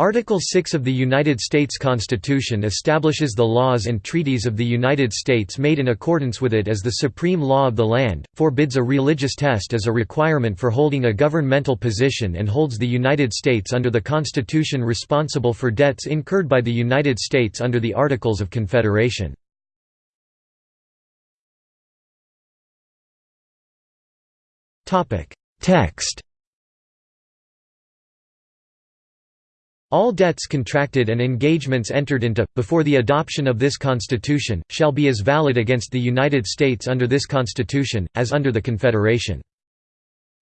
Article 6 of the United States Constitution establishes the laws and treaties of the United States made in accordance with it as the supreme law of the land, forbids a religious test as a requirement for holding a governmental position and holds the United States under the Constitution responsible for debts incurred by the United States under the Articles of Confederation. Text All debts contracted and engagements entered into, before the adoption of this Constitution, shall be as valid against the United States under this Constitution, as under the Confederation.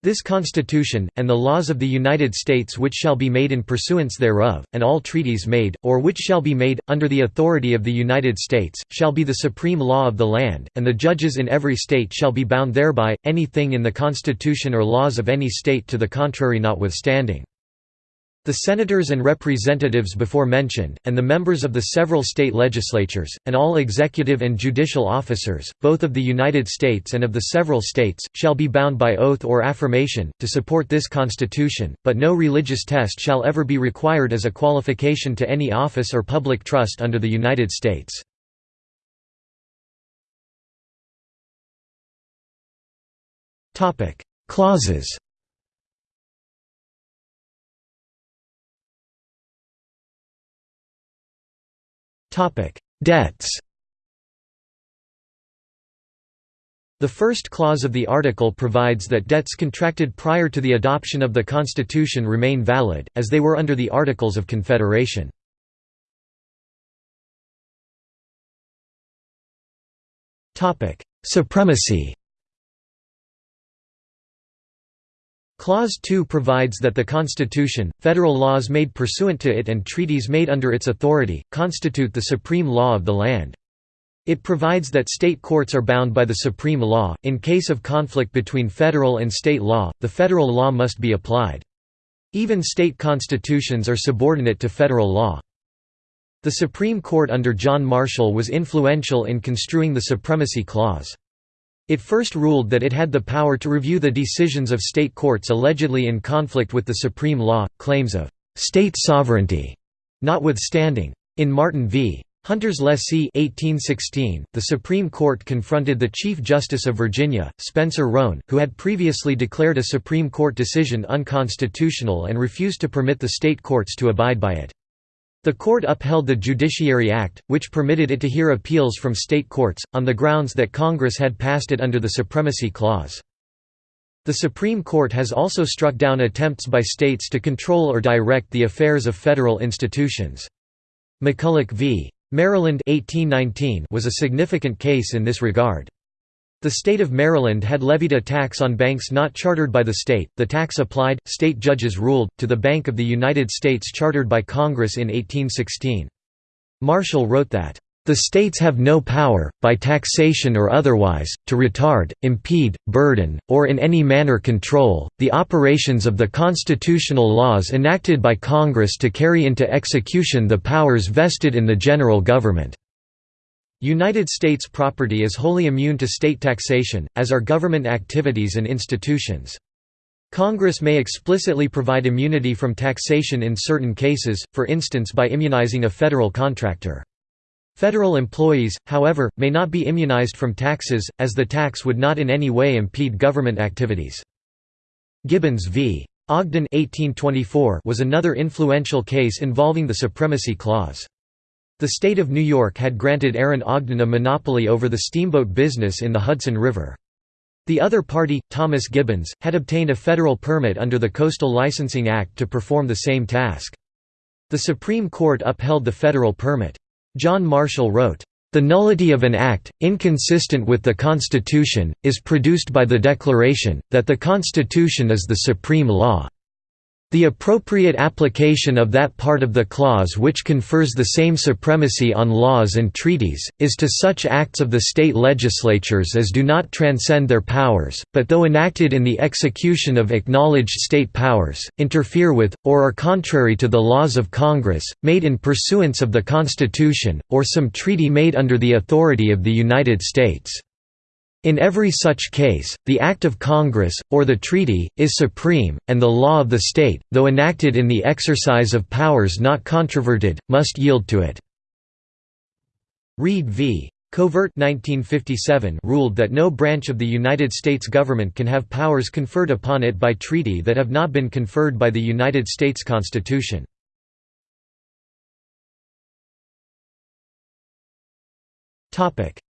This Constitution, and the laws of the United States which shall be made in pursuance thereof, and all treaties made, or which shall be made, under the authority of the United States, shall be the supreme law of the land, and the judges in every state shall be bound thereby, any thing in the Constitution or laws of any state to the contrary notwithstanding. The senators and representatives before mentioned, and the members of the several state legislatures, and all executive and judicial officers, both of the United States and of the several states, shall be bound by oath or affirmation, to support this Constitution, but no religious test shall ever be required as a qualification to any office or public trust under the United States. Clauses Topic: Debts. The first clause of the article provides that debts contracted prior to the adoption of the Constitution remain valid, as they were under the Articles of Confederation. Supremacy Clause 2 provides that the Constitution, federal laws made pursuant to it and treaties made under its authority, constitute the supreme law of the land. It provides that state courts are bound by the supreme law. In case of conflict between federal and state law, the federal law must be applied. Even state constitutions are subordinate to federal law. The Supreme Court under John Marshall was influential in construing the Supremacy Clause. It first ruled that it had the power to review the decisions of state courts allegedly in conflict with the supreme law, claims of «state sovereignty» notwithstanding. In Martin v. Hunter's Lessee 1816, the Supreme Court confronted the Chief Justice of Virginia, Spencer Roane, who had previously declared a Supreme Court decision unconstitutional and refused to permit the state courts to abide by it. The court upheld the Judiciary Act, which permitted it to hear appeals from state courts, on the grounds that Congress had passed it under the Supremacy Clause. The Supreme Court has also struck down attempts by states to control or direct the affairs of federal institutions. McCulloch v. Maryland 1819 was a significant case in this regard. The state of Maryland had levied a tax on banks not chartered by the state. The tax applied, state judges ruled, to the Bank of the United States chartered by Congress in 1816. Marshall wrote that, the states have no power, by taxation or otherwise, to retard, impede, burden, or in any manner control, the operations of the constitutional laws enacted by Congress to carry into execution the powers vested in the general government. United States property is wholly immune to state taxation, as are government activities and institutions. Congress may explicitly provide immunity from taxation in certain cases, for instance by immunizing a federal contractor. Federal employees, however, may not be immunized from taxes, as the tax would not in any way impede government activities. Gibbons v. Ogden 1824 was another influential case involving the Supremacy Clause. The state of New York had granted Aaron Ogden a monopoly over the steamboat business in the Hudson River. The other party, Thomas Gibbons, had obtained a federal permit under the Coastal Licensing Act to perform the same task. The Supreme Court upheld the federal permit. John Marshall wrote, "...the nullity of an act, inconsistent with the Constitution, is produced by the declaration, that the Constitution is the supreme law." The appropriate application of that part of the clause which confers the same supremacy on laws and treaties, is to such acts of the state legislatures as do not transcend their powers, but though enacted in the execution of acknowledged state powers, interfere with, or are contrary to the laws of Congress, made in pursuance of the Constitution, or some treaty made under the authority of the United States. In every such case, the Act of Congress, or the treaty, is supreme, and the law of the state, though enacted in the exercise of powers not controverted, must yield to it." Reid v. Covert 1957 ruled that no branch of the United States government can have powers conferred upon it by treaty that have not been conferred by the United States Constitution.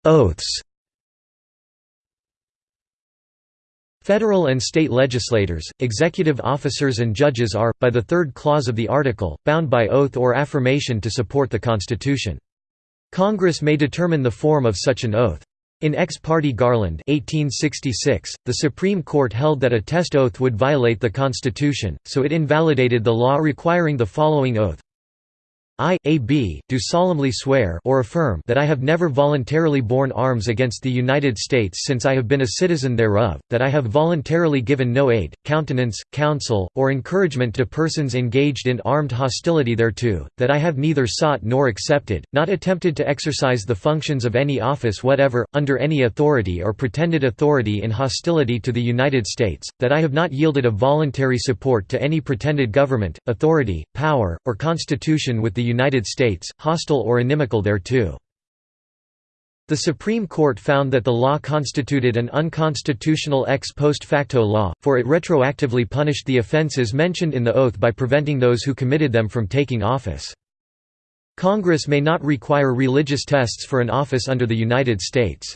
Oaths Federal and state legislators, executive officers and judges are, by the third clause of the article, bound by oath or affirmation to support the Constitution. Congress may determine the form of such an oath. In Ex parte Garland 1866, the Supreme Court held that a test oath would violate the Constitution, so it invalidated the law requiring the following oath I, A. B., do solemnly swear or affirm that I have never voluntarily borne arms against the United States since I have been a citizen thereof, that I have voluntarily given no aid, countenance, counsel, or encouragement to persons engaged in armed hostility thereto, that I have neither sought nor accepted, not attempted to exercise the functions of any office whatever, under any authority or pretended authority in hostility to the United States, that I have not yielded a voluntary support to any pretended government, authority, power, or constitution with the United States, hostile or inimical thereto. The Supreme Court found that the law constituted an unconstitutional ex post facto law, for it retroactively punished the offenses mentioned in the oath by preventing those who committed them from taking office. Congress may not require religious tests for an office under the United States.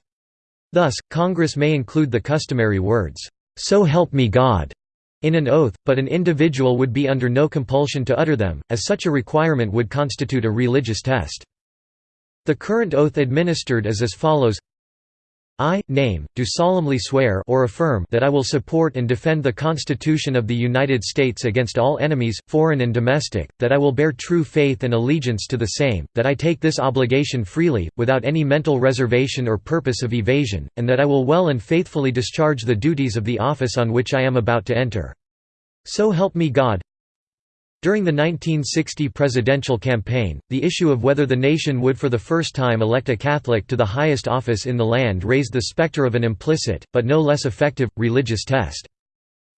Thus, Congress may include the customary words, "'So help me God' in an oath, but an individual would be under no compulsion to utter them, as such a requirement would constitute a religious test. The current oath administered is as follows I, name, do solemnly swear or affirm that I will support and defend the Constitution of the United States against all enemies, foreign and domestic, that I will bear true faith and allegiance to the same, that I take this obligation freely, without any mental reservation or purpose of evasion, and that I will well and faithfully discharge the duties of the office on which I am about to enter. So help me God, during the 1960 presidential campaign, the issue of whether the nation would for the first time elect a Catholic to the highest office in the land raised the specter of an implicit, but no less effective, religious test.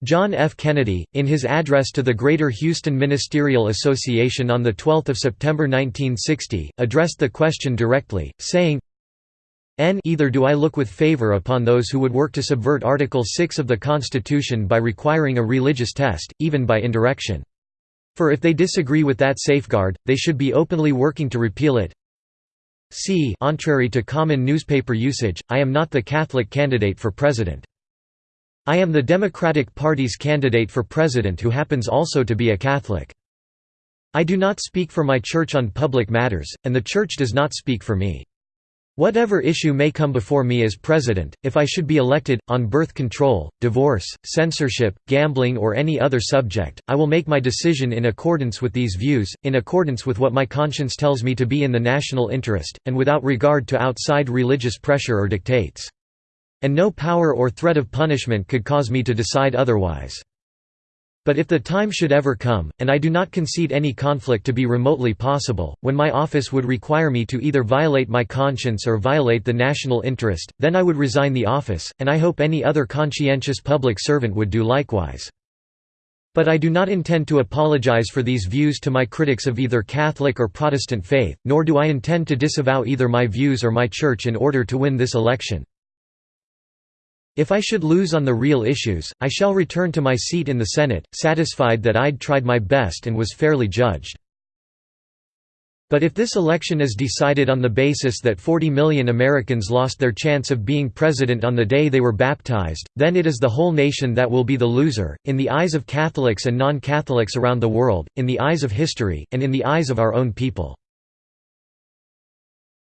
John F. Kennedy, in his address to the Greater Houston Ministerial Association on 12 September 1960, addressed the question directly, saying, N either do I look with favor upon those who would work to subvert Article 6 of the Constitution by requiring a religious test, even by indirection. For if they disagree with that safeguard, they should be openly working to repeal it. c contrary to common newspaper usage, I am not the Catholic candidate for president. I am the Democratic Party's candidate for president who happens also to be a Catholic. I do not speak for my church on public matters, and the church does not speak for me. Whatever issue may come before me as president, if I should be elected, on birth control, divorce, censorship, gambling or any other subject, I will make my decision in accordance with these views, in accordance with what my conscience tells me to be in the national interest, and without regard to outside religious pressure or dictates. And no power or threat of punishment could cause me to decide otherwise. But if the time should ever come, and I do not concede any conflict to be remotely possible, when my office would require me to either violate my conscience or violate the national interest, then I would resign the office, and I hope any other conscientious public servant would do likewise. But I do not intend to apologize for these views to my critics of either Catholic or Protestant faith, nor do I intend to disavow either my views or my church in order to win this election. If I should lose on the real issues, I shall return to my seat in the Senate, satisfied that I'd tried my best and was fairly judged. But if this election is decided on the basis that 40 million Americans lost their chance of being president on the day they were baptized, then it is the whole nation that will be the loser, in the eyes of Catholics and non-Catholics around the world, in the eyes of history, and in the eyes of our own people.